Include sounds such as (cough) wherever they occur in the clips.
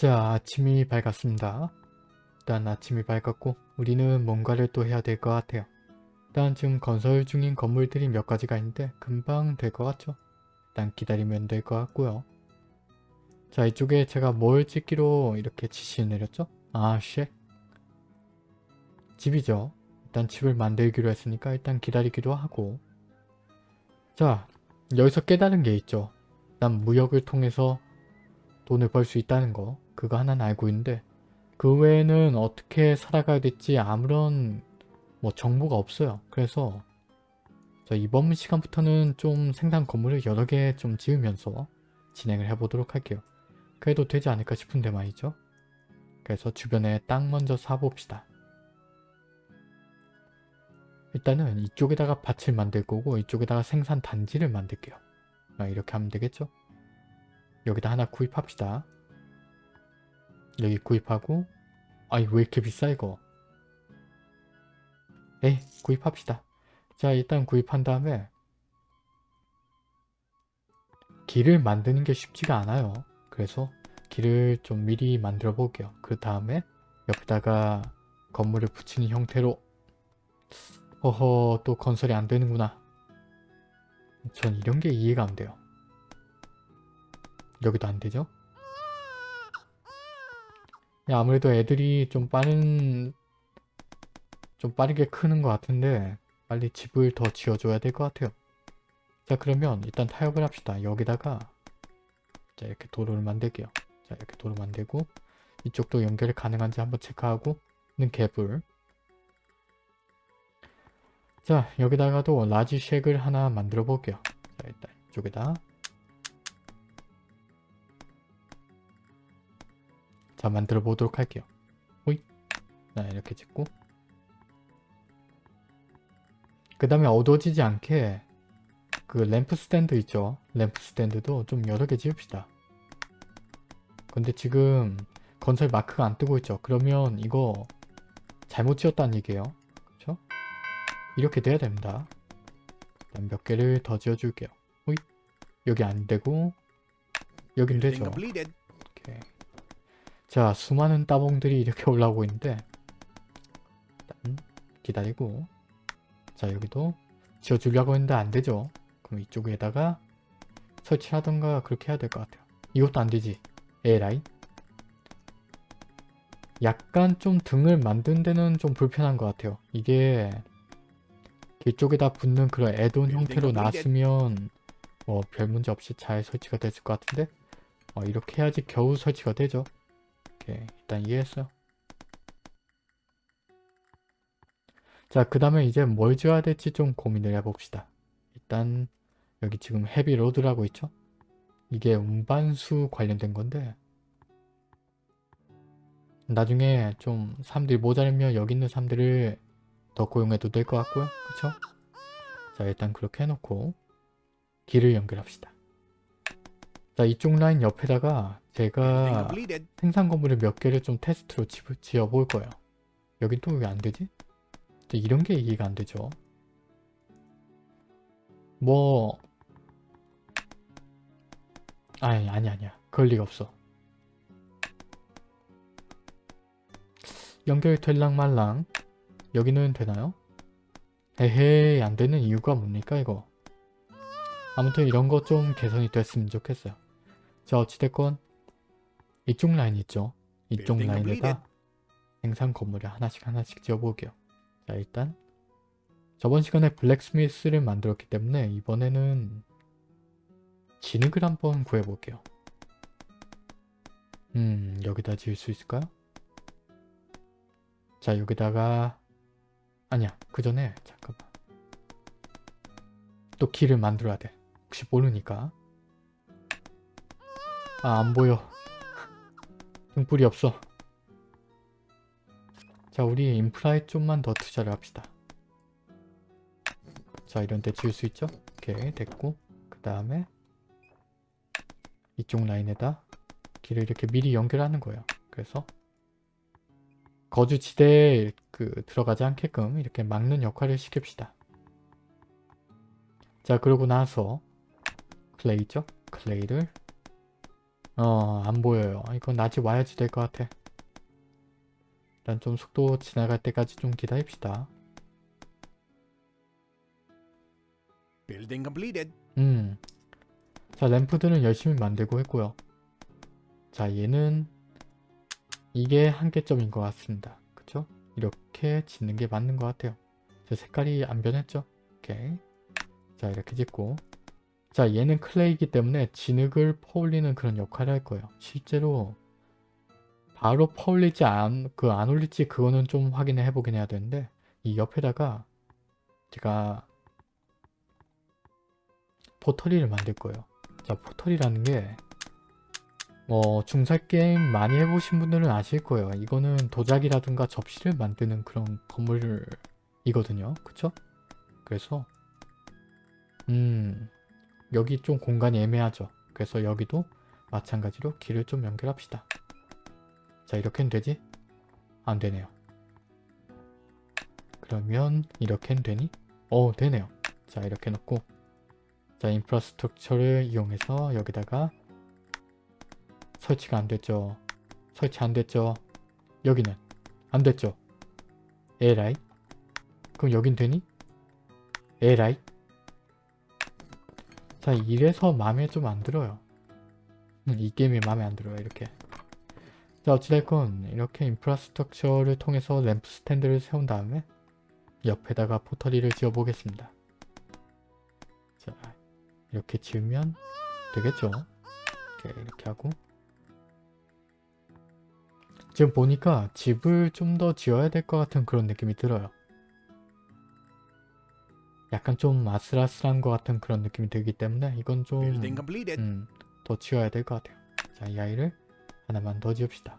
자, 아침이 밝았습니다. 일단 아침이 밝았고 우리는 뭔가를 또 해야 될 것 같아요. 일단 지금 건설 중인 건물들이 몇 가지가 있는데 금방 될 것 같죠? 일단 기다리면 될 것 같고요. 자, 이쪽에 제가 뭘 찍기로 이렇게 지시를 내렸죠? 아, 쉐. 집이죠. 일단 집을 만들기로 했으니까 일단 기다리기도 하고 자, 여기서 깨달은 게 있죠. 난 무역을 통해서 돈을 벌 수 있다는 거 그거 하나는 알고 있는데 그 외에는 어떻게 살아가야 될지 아무런 뭐 정보가 없어요. 그래서 자, 이번 시간부터는 좀 생산 건물을 여러 개 좀 지으면서 진행을 해보도록 할게요. 그래도 되지 않을까 싶은데 말이죠. 그래서 주변에 땅 먼저 사봅시다. 일단은 이쪽에다가 밭을 만들 거고 이쪽에다가 생산 단지를 만들게요. 아, 이렇게 하면 되겠죠? 여기다 하나 구입합시다. 여기 구입하고 아이 왜 이렇게 비싸 이거 에이 구입합시다. 자 일단 구입한 다음에 길을 만드는 게 쉽지가 않아요. 그래서 길을 좀 미리 만들어 볼게요. 그 다음에 옆에다가 건물을 붙이는 형태로 허허 또 건설이 안 되는구나. 전 이런 게 이해가 안 돼요. 여기도 안 되죠? 아무래도 애들이 좀 빠른 좀 빠르게 크는 것 같은데 빨리 집을 더 지어줘야 될 것 같아요. 자 그러면 일단 타협을 합시다. 여기다가 자 이렇게 도로를 만들게요. 자 이렇게 도로 만들고 이쪽도 연결이 가능한지 한번 체크하고 는 개불 자 여기다가도 large shack을 하나 만들어 볼게요. 자 일단 이쪽에다 자 만들어 보도록 할게요. 호잇 자 이렇게 찍고 그 다음에 어두워지지 않게 그 램프 스탠드 있죠. 램프 스탠드도 좀 여러 개 지읍시다. 근데 지금 건설 마크가 안 뜨고 있죠. 그러면 이거 잘못 지었다는 얘기예요. 그렇죠? 이렇게 돼야 됩니다. 몇 개를 더 지어줄게요. 호잇 여기 안 되고 여긴 되죠. 오케이. 자 수많은 따봉들이 이렇게 올라오고 있는데 일단 기다리고. 자 여기도 지어주려고 했는데 안되죠. 그럼 이쪽에다가 설치하던가 그렇게 해야 될 것 같아요. 이것도 안되지. 에라이 약간 좀 등을 만든 데는 좀 불편한 것 같아요. 이게 이쪽에다 붙는 그런 애돈 형태로 놨으면 뭐별 문제 없이 잘 설치가 됐을 것 같은데 어, 이렇게 해야지 겨우 설치가 되죠 오케이 일단 이해했어 자그 다음에 이제 뭘 지어야 될지 좀 고민을 해봅시다. 일단 여기 지금 heavy load라고 있죠? 이게 운반수 관련된 건데 나중에 좀 사람들이 모자라면 여기 있는 사람들을 더 고용해도 될 것 같고요. 그쵸? 자 일단 그렇게 해놓고 길을 연결합시다 자 이쪽 라인 옆에다가 제가 생산 건물을 몇 개를 좀 테스트로 지어 볼 거예요. 여긴 또 왜 안 되지? 이런 게 이해가 안 되죠. 뭐 아니 아니 아니야. 그럴 리가 없어. 연결 될랑 말랑 여기는 되나요? 에헤이 안 되는 이유가 뭡니까 이거 아무튼 이런 거 좀 개선이 됐으면 좋겠어요 자 어찌됐건 이쪽 라인 있죠? 이쪽 라인에다 생산 건물을 하나씩 하나씩 지어볼게요. 자 일단 저번 시간에 블랙스미스를 만들었기 때문에 이번에는 진흙을 한번 구해볼게요. 음 여기다 지을 수 있을까요? 자 여기다가 아니야 그 전에 잠깐만. 또 길을 만들어야 돼. 혹시 모르니까 아 안보여. 등불이 없어. 자 우리 인프라에 좀만 더 투자를 합시다. 자 이런 데 지을 수 있죠? 오케이 됐고. 그 다음에 이쪽 라인에다 길을 이렇게 미리 연결하는 거예요. 그래서 거주지대에 그 들어가지 않게끔 이렇게 막는 역할을 시킵시다. 자 그러고 나서 클레이죠? 클레이를 어, 안 보여요. 이건 낮이 와야지 될 것 같아. 일단 좀 속도 지나갈 때까지 좀 기다립시다. Building completed. 음. 자, 램프들은 열심히 만들고 했고요. 자, 얘는 이게 한계점인 것 같습니다. 그쵸? 이렇게 짓는 게 맞는 것 같아요. 자, 색깔이 안 변했죠? 오케이. 자, 이렇게 짓고 자, 얘는 클레이기 때문에 진흙을 퍼올리는 그런 역할을 할 거예요. 실제로 바로 퍼올리지 안, 그 안 올릴지 그거는 좀 확인을 해보긴 해야 되는데 이 옆에다가 제가 포털이를 만들 거예요. 자, 포털이라는 게뭐 중살 게임 많이 해보신 분들은 아실 거예요. 이거는 도자기라든가 접시를 만드는 그런 건물이거든요. 그쵸? 그래서 음 여기 좀 공간이 애매하죠. 그래서 여기도 마찬가지로 길을 좀 연결합시다. 자 이렇게는 되지? 안 되네요. 그러면 이렇게는 되니? 어 되네요. 자 이렇게 놓고 자 인프라스트럭처를 이용해서 여기다가 설치가 안 됐죠. 설치 안 됐죠. 여기는 안 됐죠. 에라이? 그럼 여긴 되니? 에라이? 자 이래서 마음에 좀 안 들어요. 음, 이 게임이 마음에 안 들어요 이렇게. 자 어찌됐건 이렇게 infrastructure를 통해서 램프 스탠드를 세운 다음에 옆에다가 pottery를 지어 보겠습니다. 자 이렇게 지으면 되겠죠. 이렇게, 이렇게 하고 지금 보니까 집을 좀 더 지어야 될 것 같은 그런 느낌이 들어요. 약간 좀 아슬아슬한 것 같은 그런 느낌이 들기 때문에 이건 좀 Building completed. 음, 더 지어야 될 것 같아요. 자, 이 아이를 하나만 더 지읍시다.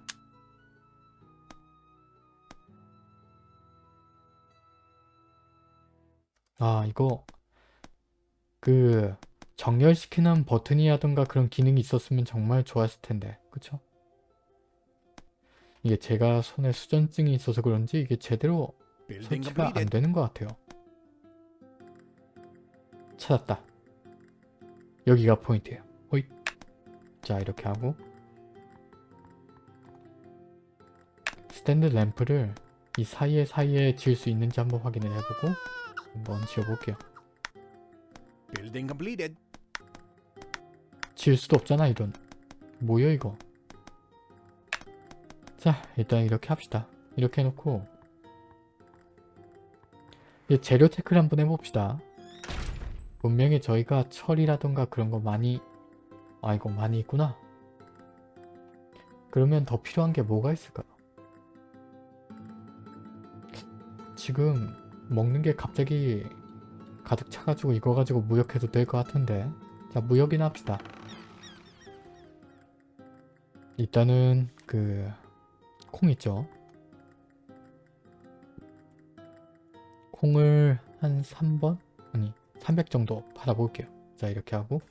아, 이거 그 정렬시키는 버튼이라던가 그런 기능이 있었으면 정말 좋았을 텐데. 그쵸? 이게 제가 손에 수전증이 있어서 그런지 이게 제대로 설치가 안. 되는 것 같아요. 찾았다. 여기가 포인트예요. 호잇. 자 이렇게 하고 스탠드 램프를 이 사이에 사이에 지을 수 있는지 한번 확인을 해보고 한번 지어볼게요. Building completed. 지을 수도 없잖아 이런. 뭐야 이거. 자 일단 이렇게 합시다. 이렇게 해놓고 이제 재료 체크를 한번 해봅시다. 분명히 저희가 철이라던가 그런 거 많이 아 이거 많이 있구나. 그러면 더 필요한 게 뭐가 있을까요? 지금 먹는 게 갑자기 가득 차가지고 이거 가지고 무역해도 될 것 같은데 자 무역이나 합시다. 일단은 그 콩 있죠. 콩을 한 3번? 아니 300 정도 팔아볼게요. 자 이렇게 하고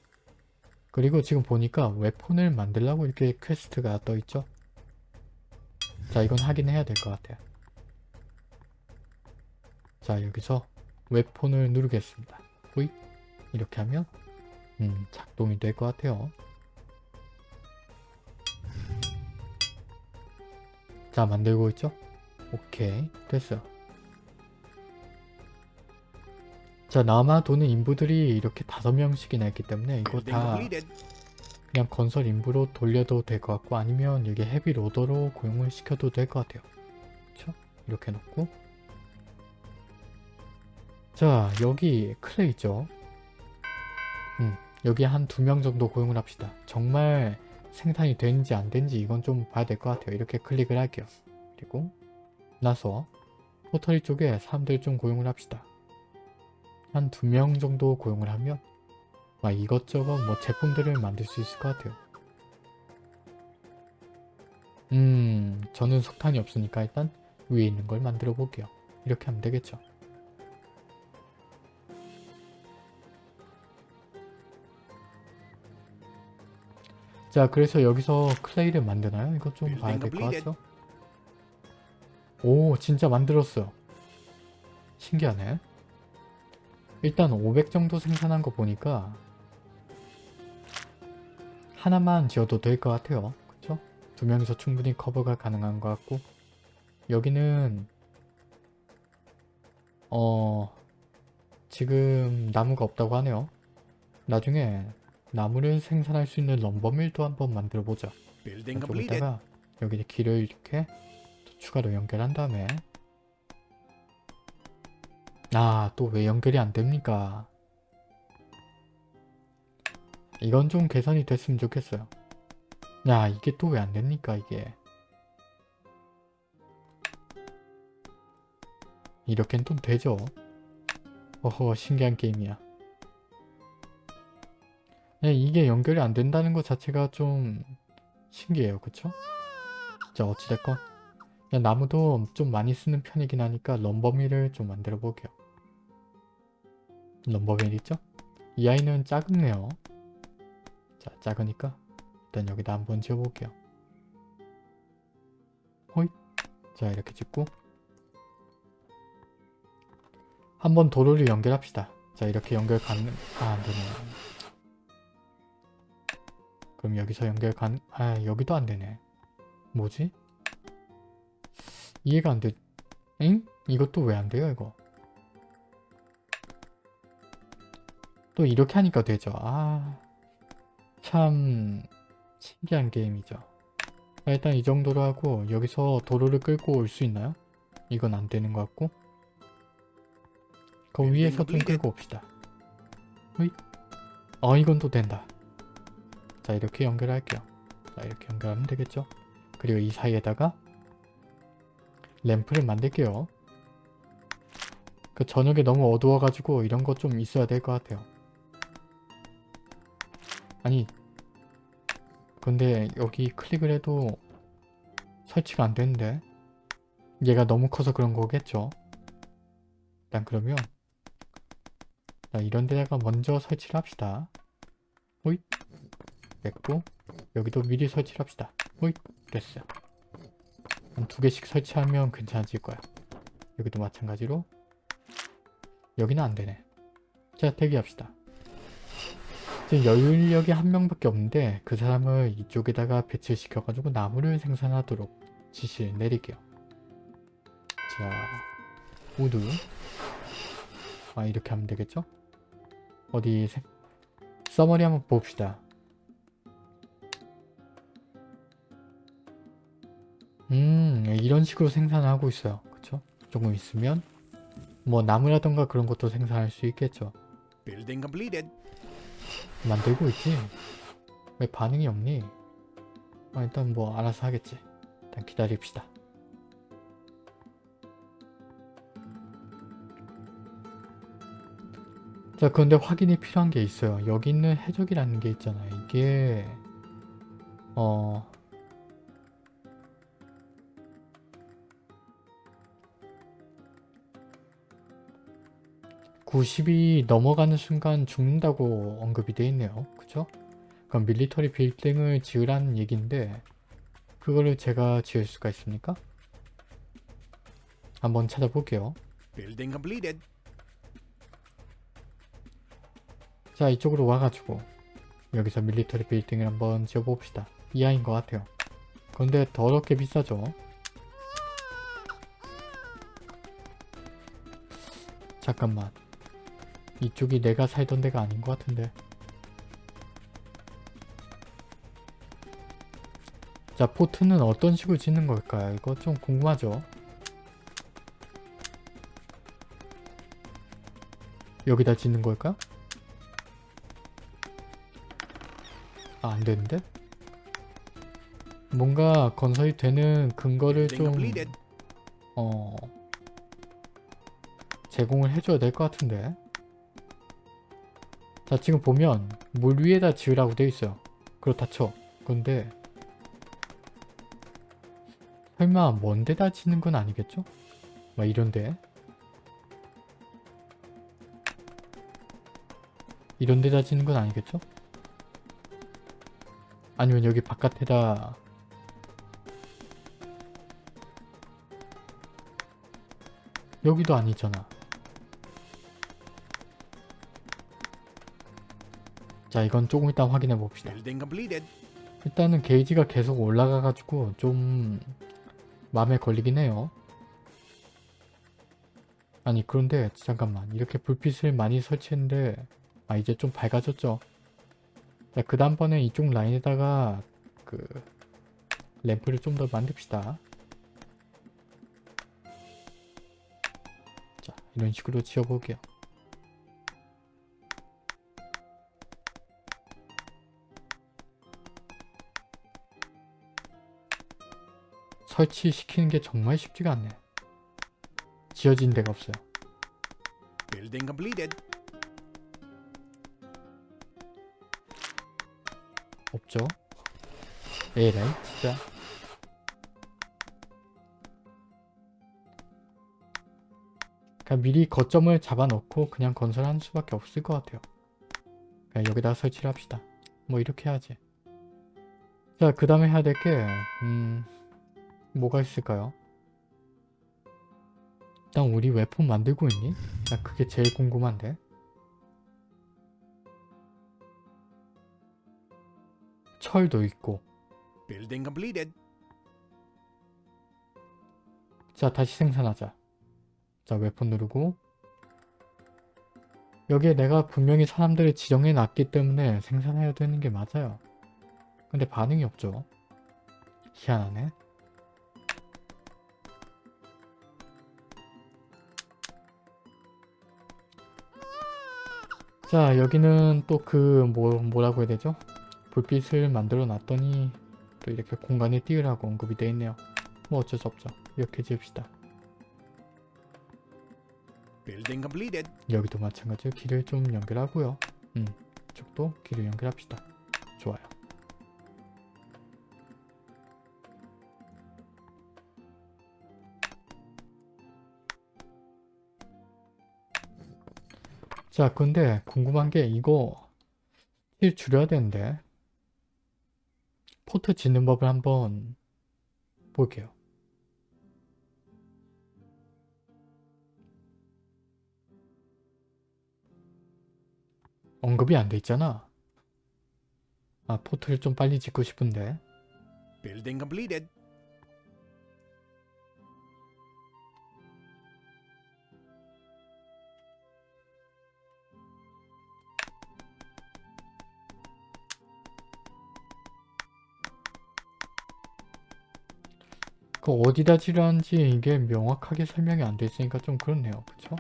그리고 지금 보니까 웹폰을 만들라고 이렇게 퀘스트가 떠있죠. 자 이건 확인해야 될 것 같아요. 자 여기서 웹폰을 누르겠습니다. 호잇 이렇게 하면 음 작동이 될 것 같아요. 자 만들고 있죠? 오케이 됐어요. 자 남아 도는 인부들이 이렇게 다섯 명씩이나 있기 때문에 이거 다. 그냥 건설 인부로 돌려도 될 것 같고 아니면 여기 헤비 로더로 고용을 시켜도 될 것 같아요. 그쵸? 이렇게 놓고 자 여기 클레이 있죠? 음 여기 한 두 명 정도 고용을 합시다. 정말 생산이 되는지 안 되는지 이건 좀 봐야 될 것 같아요. 이렇게 클릭을 할게요. 그리고 나서 포털이 쪽에 사람들 좀 고용을 합시다. 한 두 명 정도 고용을 하면 막 이것저것 뭐 제품들을 만들 수 있을 것 같아요. 음, 저는 석탄이 없으니까 일단 위에 있는 걸 만들어 볼게요. 이렇게 하면 되겠죠. 자, 그래서 여기서 클레이를 만드나요? 이거 좀 봐야 될 것 같죠? 오, 진짜 만들었어요. 신기하네. 일단 500 정도 생산한 거 보니까 하나만 지어도 될 것 같아요. 그쵸? 두 명이서 충분히 커버가 가능한 것 같고 여기는 어 지금 나무가 없다고 하네요. 나중에 나무를 생산할 수 있는 럼버밀도 한번 만들어 보자. Building completed. 이쪽에다가 여기 길을 이렇게 또 추가로 연결한 다음에 아 또 왜 연결이 안 됩니까? 이건 좀 개선이 됐으면 좋겠어요. 야 이게 또 왜 안 됩니까 이게 이렇게는 또 되죠. 어허 신기한 게임이야. 네, 이게 연결이 안 된다는 것 자체가 좀 신기해요. 그쵸? 자 어찌됐건 그냥 나무도 좀 많이 쓰는 편이긴 하니까 럼버밀을 좀 만들어 볼게요. 럼버밀 있죠? 이 아이는 작네요. 자 작으니까 일단 여기다 한번 지어볼게요. 호잇 자 이렇게 짓고 한번 도로를 연결합시다. 자 이렇게 연결 가능... 아 안되네. 그럼 여기서 연결 간... 아 여기도 안되네. 뭐지? 이해가 안 돼. 엥? 이것도 왜 안 돼요 이거? 또 이렇게 하니까 되죠. 아... 참... 신기한 게임이죠. 자, 일단 이 정도로 하고 여기서 도로를 끌고 올 수 있나요? 이건 안 되는 것 같고 그 위에서 좀 끌고 옵시다. 으이. 어 이건 또 된다. 자 이렇게 연결할게요. 자 이렇게 연결하면 되겠죠? 그리고 이 사이에다가 램프를 만들게요. 그 저녁에 너무 어두워가지고 이런 거 좀 있어야 될 것 같아요. 아니 근데 여기 클릭을 해도 설치가 안 되는데 얘가 너무 커서 그런 거겠죠? 일단 그러면 자 이런 데다가 먼저 설치를 합시다. 호잇 됐고 여기도 미리 설치를 합시다. 호잇 됐어요. 한두 개씩 설치하면 괜찮아질 거야. 여기도 마찬가지로 여기는 안 되네. 자 대기합시다. 지금 여유인력이 한 명밖에 없는데 그 사람을 이쪽에다가 배치를 시켜가지고 나무를 생산하도록 지시를 내릴게요. 자 wood 아 이렇게 하면 되겠죠? 어디 생... 서머리 한번 봅시다. 음 이런 식으로 생산을 하고 있어요. 그쵸? 조금 있으면 뭐 나무라던가 그런 것도 생산할 수 있겠죠. 만들고 있지? 왜 반응이 없니? 아, 일단 뭐 알아서 하겠지. 일단 기다립시다. 자 그런데 확인이 필요한 게 있어요. 여기 있는 해적이라는 게 있잖아요. 이게 어... (90이) 넘어가는 순간 죽는다고 언급이 돼 있네요 그쵸? 그럼 밀리터리 빌딩을 지으라는 얘기인데 그거를 제가 지을 수가 있습니까? 한번 찾아볼게요. 자 이쪽으로 와가지고 여기서 밀리터리 빌딩을 한번 지어봅시다 이하인 것 같아요 근데 더럽게 비싸죠 잠깐만 이쪽이 내가 살던 데가 아닌 것 같은데 자 포트는 어떤 식으로 짓는 걸까요 이거 좀 궁금하죠 여기다 짓는 걸까? 아, 안 되는데? 뭔가 건설이 되는 근거를 좀. 어, 제공을 해줘야 될 것 같은데. 자, 지금 보면, 물 위에다 지으라고 돼 있어요. 그렇다 쳐. 근데, 설마 먼 데다 짓는 건 아니겠죠? 막 이런데. 이런 데다 짓는 건 아니겠죠? 아니면 여기 바깥에다 여기도 아니잖아 자 이건 조금 이따 확인해 봅시다. 일단은 게이지가 계속 올라가가지고 좀 마음에 걸리긴 해요. 아니 그런데 잠깐만 이렇게 불빛을 많이 설치했는데 아 이제 좀 밝아졌죠. 자, 그 다음번에 이쪽 라인에다가 그 램프를 좀 더 만듭시다. 자 이런 식으로 지어볼게요. 설치시키는 게 정말 쉽지가 않네. 지어진 데가 없어요. Building completed. 없죠? 에라이 진짜. 그냥 미리 거점을 잡아놓고 그냥 건설하는 수밖에 없을 것 같아요. 그냥 여기다 설치를 합시다. 뭐 이렇게 해야지. 자, 그 다음에 해야 될 게, 음, 뭐가 있을까요? 일단 우리 웨폰 만들고 있니? 나 그게 제일 궁금한데. 철도 있고. Building completed. 자, 다시 생산하자. 자, 웨폰 누르고. 여기에 내가 분명히 사람들을 지정해 놨기 때문에 생산해야 되는 게 맞아요. 근데 반응이 없죠. 희한하네. 자, 여기는 또 그 뭐, 뭐라고 해야 되죠? 불빛을 만들어 놨더니 또 이렇게 공간에 띄우라고 언급이 되어 있네요. 뭐 어쩔 수 없죠. 이렇게 지읍시다. 여기도 마찬가지로 길을 좀 연결하고요. 음, 이쪽도 길을 연결합시다. 자, 근데 궁금한 게 이거 힐 줄여야 되는데 port 짓는 법을 한번 볼게요. 언급이 안 돼 있잖아. 아, 포트를 좀 빨리 짓고 싶은데. Building completed. 그 어디다 지르는지 이게 명확하게 설명이 안 돼 있으니까 좀 그렇네요. 그쵸?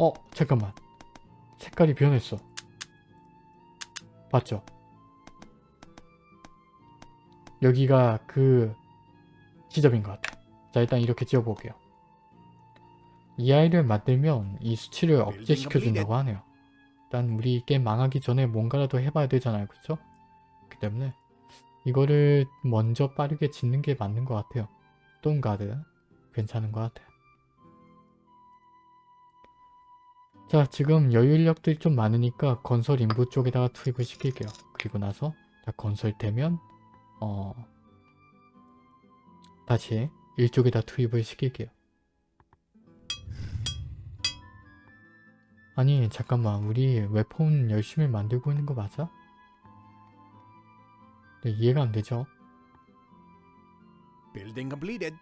어, 잠깐만. 색깔이 변했어. 봤죠? 여기가 그 지점인 것 같아. 자, 일단 이렇게 지어볼게요. 이 아이를 만들면 이 수치를 억제시켜준다고 하네요. 일단 우리 게임 망하기 전에 뭔가라도 해봐야 되잖아요. 그쵸? 그 때문에 이거를 먼저 빠르게 짓는 게 맞는 것 같아요. 똥가드 괜찮은 것 같아요. 자 지금 여유 인력들이 좀 많으니까 건설 인부 쪽에다가 투입을 시킬게요. 그리고 나서 자, 건설되면 어 다시 일쪽에다 투입을 시킬게요. 아니 잠깐만 우리 웨폰 열심히 만들고 있는 거 맞아? 네, 이해가 안 되죠? Building completed.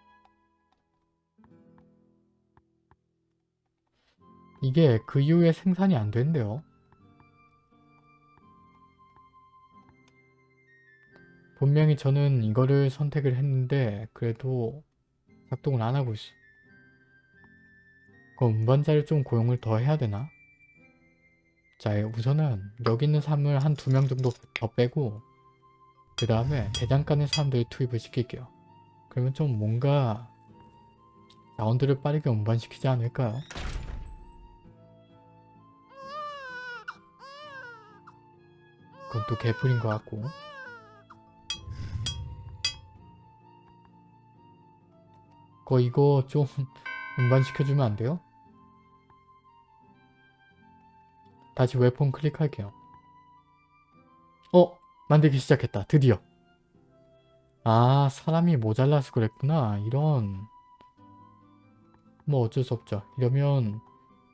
이게 그 이후에 생산이 안 된대요. 분명히 저는 이거를 선택을 했는데 그래도 작동을 안 하고 있어. 그럼 운반자를 좀 고용을 더 해야 되나? 자 우선은 여기 있는 사람을 한두 명 정도 더 빼고 그 다음에 대장간의 사람들 투입을 시킬게요. 그러면 좀 뭔가 라운드를 빠르게 운반시키지 않을까요? 그건 또 개풀인 것 같고 거 이거 좀 (laughs) 운반시켜주면 안 돼요? 다시 웨폰 클릭할게요. 어? 만들기 시작했다. 드디어. 아 사람이 모자라서 그랬구나. 이런 뭐 어쩔 수 없죠. 이러면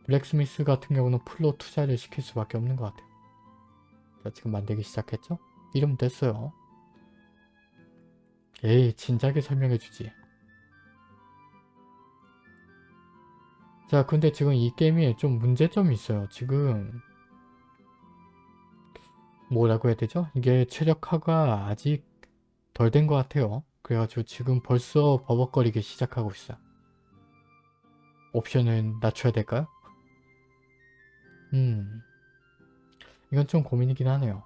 블랙스미스 같은 경우는 풀로 투자를 시킬 수밖에 없는 것 같아요. 자 지금 만들기 시작했죠? 이름 됐어요. 에이 진작에 설명해주지. 자 근데 지금 이 게임에 좀 문제점이 있어요. 지금 뭐라고 해야 되죠? 이게 최적화가 아직 덜 된 것 같아요. 그래가지고 지금 벌써 버벅거리기 시작하고 있어요. 옵션을 낮춰야 될까요? 음 이건 좀 고민이긴 하네요.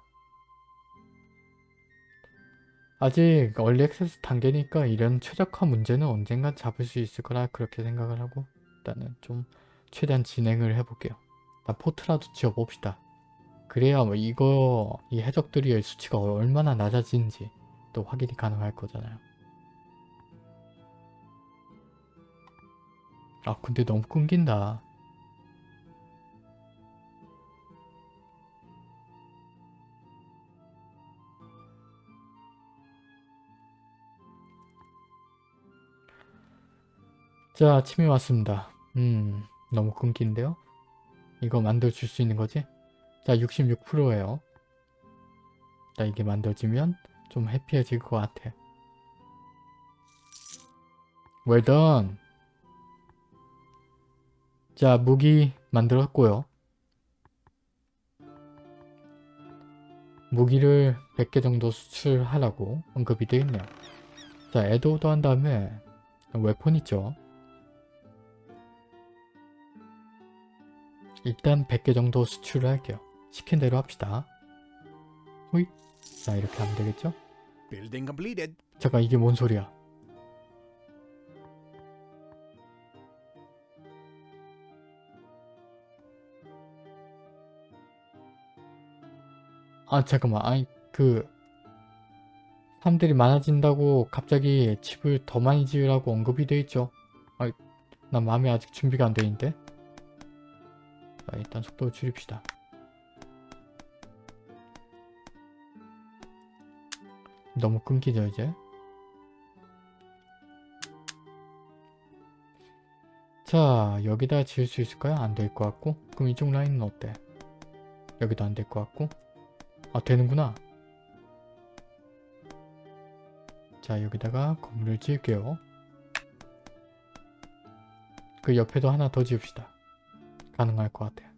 아직 얼리 액세스 단계니까 이런 최적화 문제는 언젠간 잡을 수 있을 거라 그렇게 생각을 하고 일단은 좀 최대한 진행을 해볼게요. 일단 포트라도 지어봅시다. 그래야 뭐 이거 이 해적들의 수치가 얼마나 낮아지는지 또 확인이 가능할 거잖아요. 아 근데 너무 끊긴다. 자 아침이 왔습니다. 음 너무 끊긴데요? 이거 만들어줄 수 있는 거지? 자 66%예요. 자 이게 만들어지면 좀 해피해질 것 같아. done. 자 무기 만들었고요. 무기를 100개 정도 수출하라고 언급이 되어 있네요. 자 에드오더 한 다음에 웨폰 있죠. 일단 100개 정도 수출을 할게요. 시킨 대로 합시다. 호잇. 자 이렇게 하면 되겠죠? 잠깐 이게 뭔 소리야? 아 잠깐만 아니 그 사람들이 많아진다고 갑자기 집을 더 많이 지으라고 언급이 돼 있죠. 아, 난 마음이 아직 준비가 안 돼 있는데. 자, 일단 속도를 줄입시다. 너무 끊기죠 이제. 자 여기다 지을 수 있을까요? 안 될 것 같고 그럼 이쪽 라인은 어때? 여기도 안 될 것 같고 아 되는구나 자 여기다가 건물을 지을게요 그 옆에도 하나 더 지읍시다 가능할 것 같아요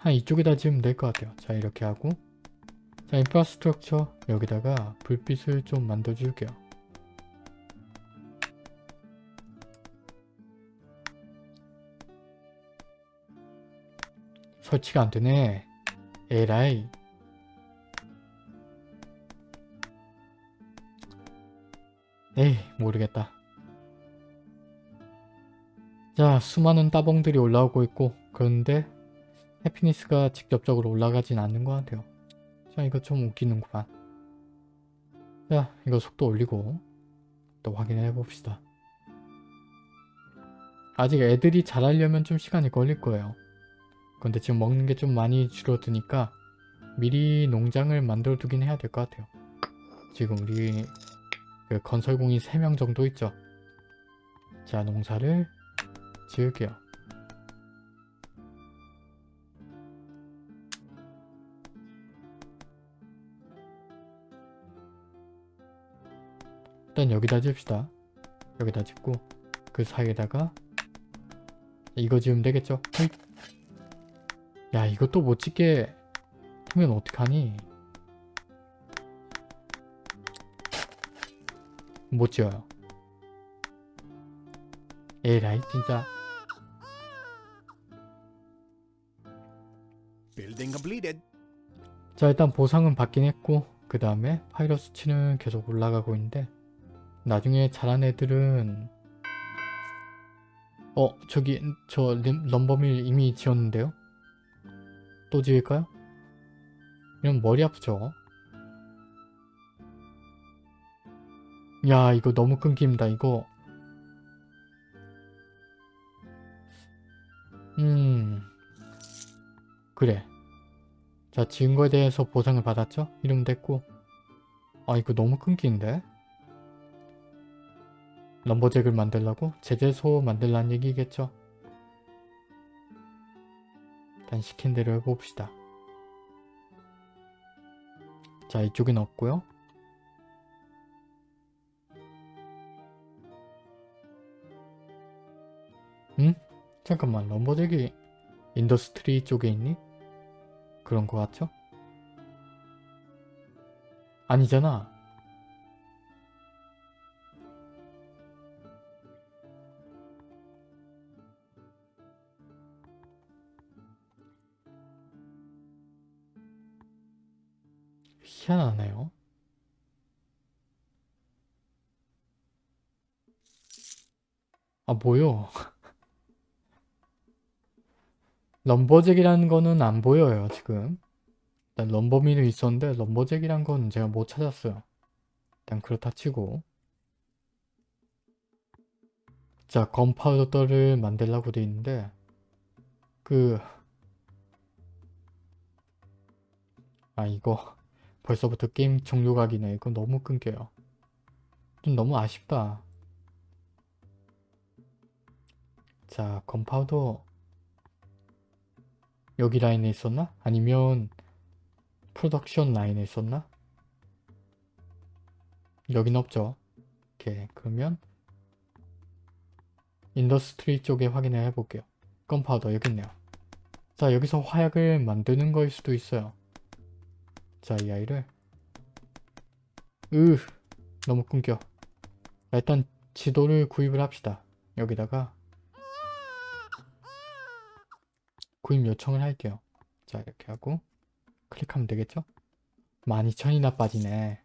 한 이쪽에다 지으면 될 것 같아요. 자 이렇게 하고. 자 인프라스트럭처 여기다가 불빛을 좀 만들어 줄게요. 설치가 안 되네. 에라이. 에이 모르겠다. 자 수많은 따봉들이 올라오고 있고 그런데 해피니스가 직접적으로 올라가진 않는 것 같아요 자 이거 좀 웃기는구만 자 이거 속도 올리고 또 확인해 봅시다 아직 애들이 자라려면 좀 시간이 걸릴 거예요 근데 지금 먹는 게 좀 많이 줄어드니까 미리 농장을 만들어 두긴 해야 될 것 같아요. 지금 우리 그 건설공이 3명 정도 있죠. 자 농사를 지을게요. 일단 여기다 지읍시다. 여기다 짓고 그 사이에다가 이거 지으면 되겠죠? 호잇. 야 이것도 못 찍게 하면 어떡하니? 못 지어요. 에라이 진짜. 자 일단 보상은 받긴 했고 그 다음에 파이러 수치는 계속 올라가고 있는데 나중에 자란 애들은 어 저기 저 림- 럼버밀 이미 지었는데요? 또 지을까요? 이러면 머리 아프죠? 야 이거 너무 끊깁니다 이거 음 그래 자 지은 거에 대해서 보상을 받았죠? 이러면 됐고 아 이거 너무 끊기는데? 럼버잭을 만들라고? 제재소 만들라는 얘기겠죠? 일단 시킨 대로 해봅시다. 자 이쪽엔 없고요. 응? 잠깐만 럼버잭이 인더스트리 쪽에 있니? 그런 거 같죠? 아니잖아. 아 뭐요? 럼버잭이라는 거는 안 보여요 지금. 일단 럼버미는 있었는데 럼버잭이란 건 제가 못 찾았어요. 일단 그렇다 치고 자 건파우더를 만들라고 돼 있는데 그 아 이거 벌써부터 게임 종료각이네. 이거 너무 끊겨요. 좀 너무 아쉽다. 자, gunpowder 여기 라인에 있었나? 아니면 production 라인에 있었나? 여긴 없죠. 오케이, 그러면 industry 쪽에 확인을 해볼게요. gunpowder 여기 있네요. 자, 여기서 화약을 만드는 거일 수도 있어요. 자, 이 아이를 으 너무 끊겨. 자, 일단 지도를 구입을 합시다. 여기다가 구입 요청을 할게요. 자, 이렇게 하고 클릭하면 되겠죠? 12,000이나 빠지네.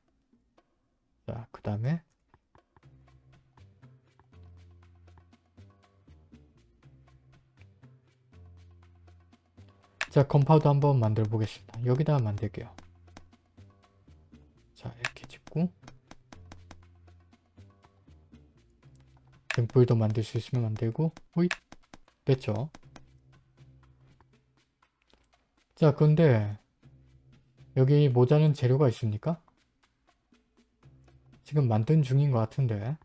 자, 그 다음에 자, gunpowder 한번 만들어 보겠습니다. 여기다가 만들게요. 자 이렇게 짓고 등불도 만들 수 있으면 만들고 호잇 됐죠 자 근데 여기 모자란 재료가 있습니까? 지금 만든 중인 것 같은데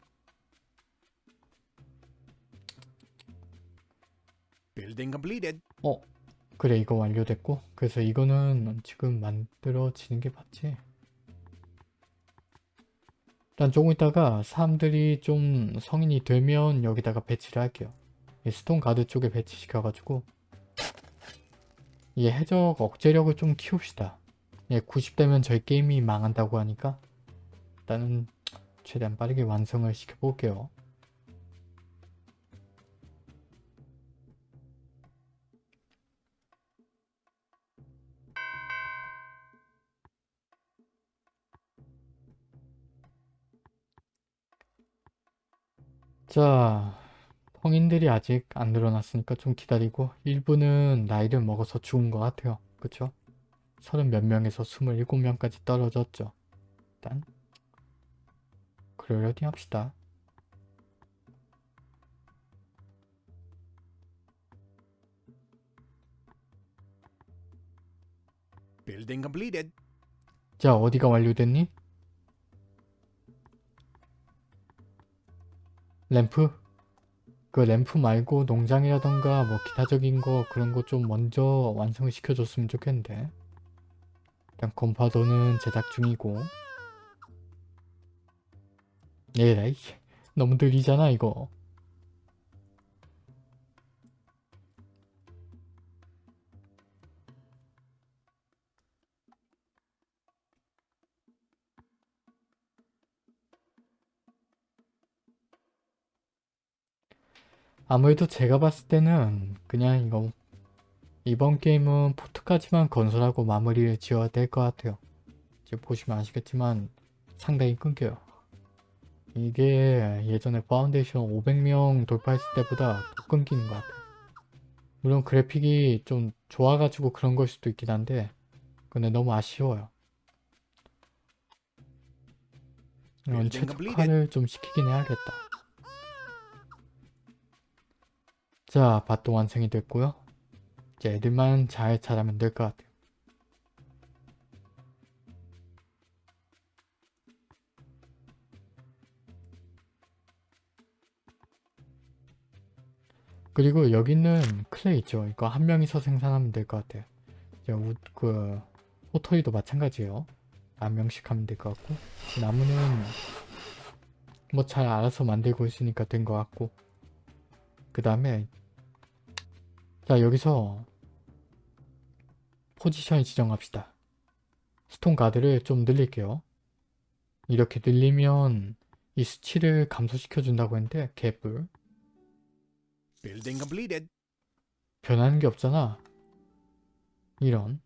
Building completed. 어 그래 이거 완료됐고 그래서 이거는 지금 만들어지는 게 맞지? 일단 조금 있다가 사람들이 좀 성인이 되면 여기다가 배치를 할게요. 이 stone guard 쪽에 배치시켜가지고 이 해적 억제력을 좀 키웁시다. 예, 90대면 저희 게임이 망한다고 하니까 일단은 최대한 빠르게 완성을 시켜볼게요. 자, 성인들이 아직 안 늘어났으니까 좀 기다리고 일부는 나이를 먹어서 죽은 것 같아요. 그쵸? 서른 몇 명에서 스물일곱 명까지 떨어졌죠. 일단 그러려니 합시다. Building completed. 자, 어디가 완료됐니? 램프? 그 램프 말고 농장이라던가 뭐 기타적인 거 그런 거 좀 먼저 완성을 시켜줬으면 좋겠는데. 일단 컴파도는 제작 중이고. 에라이 너무 느리잖아 이거 아무래도 제가 봤을 때는 그냥 이거 이번 게임은 port까지만 건설하고 마무리를 지어야 될 것 같아요. 지금 보시면 아시겠지만 상당히 끊겨요. 이게 예전에 파운데이션 500명 돌파했을 때보다 더 끊기는 것 같아요. 물론 그래픽이 좀 좋아가지고 그런 걸 수도 있긴 한데 근데 너무 아쉬워요. 이건 최적화를 좀 시키긴 해야겠다. 자, 밭도 완성이 됐고요. 이제 애들만 잘 자라면 될 것 같아요. 그리고 여기는 클레이 있죠. 이거 한 명이서 생산하면 될 것 같아요. 이제 우, 그 호토리도 마찬가지예요. 한 명씩 하면 될 것 같고 나무는 뭐 잘 알아서 만들고 있으니까 된 것 같고 그 다음에 자 여기서 포지션 지정합시다. 스톤 가드를 좀 늘릴게요. 이렇게 늘리면 이 수치를 감소시켜 준다고 했는데 completed. 변하는 게 없잖아. 이런.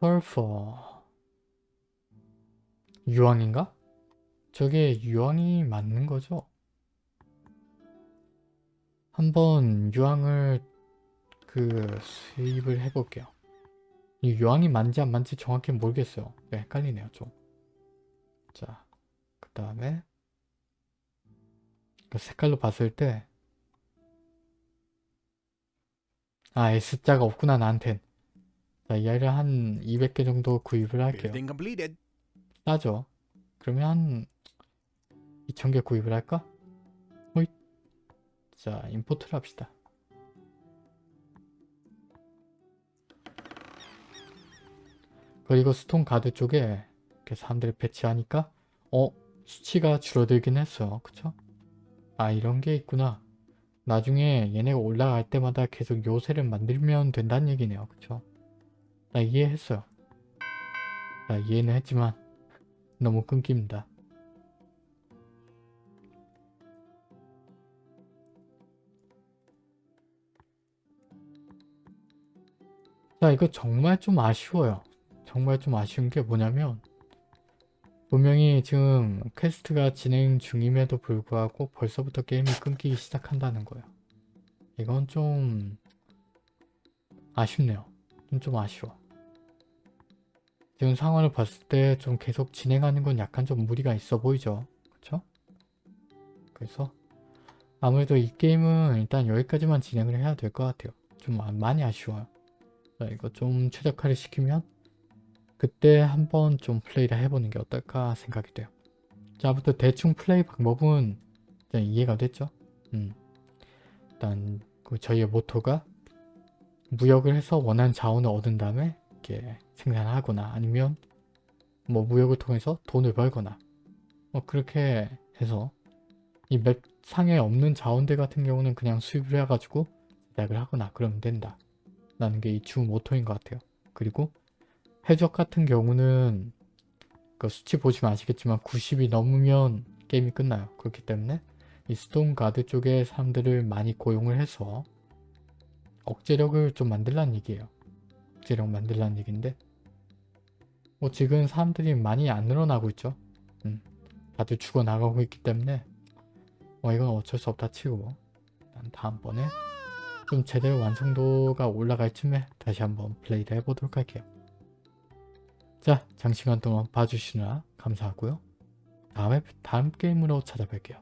펄퍼 유황인가? 저게 유황이 맞는 거죠? 한번 유황을 그 수입을 해볼게요. 이 유황이 맞는지 안 맞는지 정확히 모르겠어요. 네, 헷갈리네요 좀. 자, 그 다음에 그 색깔로 봤을 때 아, S자가 없구나, 나한텐. 자, 이 아이를 한 200개 정도 구입을 할게요. 싸죠? 그러면 한 2000개 구입을 할까? 호잇. 자, 임포트를 합시다. 그리고 스톤 가드 쪽에 이렇게 사람들을 배치하니까 어? 수치가 줄어들긴 했어요. 그쵸? 아 이런 게 있구나. 나중에 얘네가 올라갈 때마다 계속 요새를 만들면 된다는 얘기네요. 그쵸? 나 이해했어요. 나 이해는 했지만 너무 끊깁니다. 자 이거 정말 좀 아쉬워요. 정말 좀 아쉬운 게 뭐냐면 분명히 지금 퀘스트가 진행 중임에도 불구하고 벌써부터 게임이 끊기기 시작한다는 거예요. 이건 좀 아쉽네요. 좀, 좀 아쉬워. 지금 상황을 봤을 때 좀 계속 진행하는 건 약간 좀 무리가 있어 보이죠? 그쵸? 그래서 아무래도 이 게임은 일단 여기까지만 진행을 해야 될 것 같아요. 좀 아- 많이 아쉬워요. 자, 이거 좀 최적화를 시키면 그때 한번 좀 플레이를 해보는 게 어떨까 생각이 돼요. 자, 아무튼 대충 플레이 방법은 이해가 됐죠? 음. 일단 그 저희의 모토가 무역을 해서 원하는 자원을 얻은 다음에 이렇게 생산하거나 아니면 뭐 무역을 통해서 돈을 벌거나 뭐 그렇게 해서 이 맵 상에 없는 자원들 같은 경우는 그냥 수입을 해가지고 제작을 하거나 그러면 된다. 라는 게 이 주 모토인 것 같아요. 그리고 해적 같은 경우는 그 수치 보시면 아시겠지만 90이 넘으면 게임이 끝나요. 그렇기 때문에 이 stone guard 쪽에 사람들을 많이 고용을 해서 억제력을 좀 만들라는 얘기예요. 억제력 만들라는 얘기인데 뭐 지금 사람들이 많이 안 늘어나고 있죠. 음, 다들 죽어나가고 있기 때문에 뭐 이건 어쩔 수 없다 치고 난 다음번에 좀 제대로 완성도가 올라갈 쯤에 다시 한번 플레이를 해보도록 할게요. 자, 장시간 동안 봐주시느라 감사하고요. 다음에 다음 게임으로 찾아뵐게요.